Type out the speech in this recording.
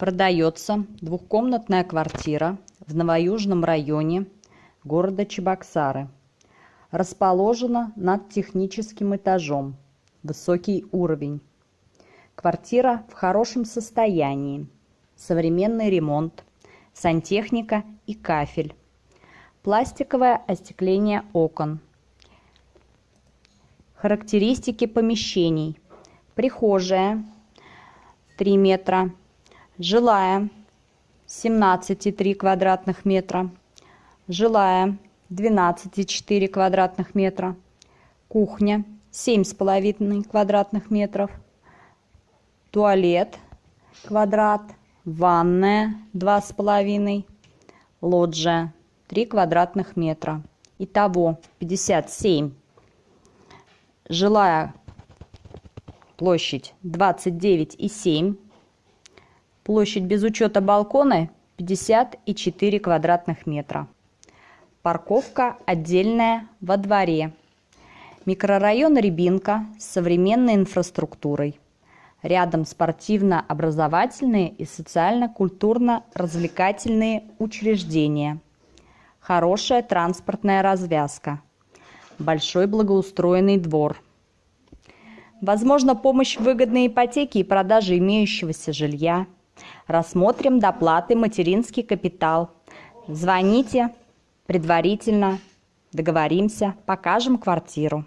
Продается двухкомнатная квартира в Новоюжном районе города Чебоксары. Расположена над техническим этажом. Высокий уровень. Квартира в хорошем состоянии. Современный ремонт, сантехника и кафель. Пластиковое остекление окон. Характеристики помещений. Прихожая 3 метра жилая 17,3 квадратных метра, жилая 12,4 квадратных метра, кухня 7,5 квадратных метров, туалет квадрат, ванная 2,5, лоджия 3 квадратных метра. Итого 57. Жилая площадь 29,7 Площадь без учета балкона 54 квадратных метра. Парковка отдельная во дворе. Микрорайон Рябинка с современной инфраструктурой. Рядом спортивно-образовательные и социально-культурно-развлекательные учреждения. Хорошая транспортная развязка. Большой благоустроенный двор. Возможно, помощь в выгодной ипотеке и продаже имеющегося жилья – Рассмотрим доплаты материнский капитал. Звоните предварительно, договоримся, покажем квартиру.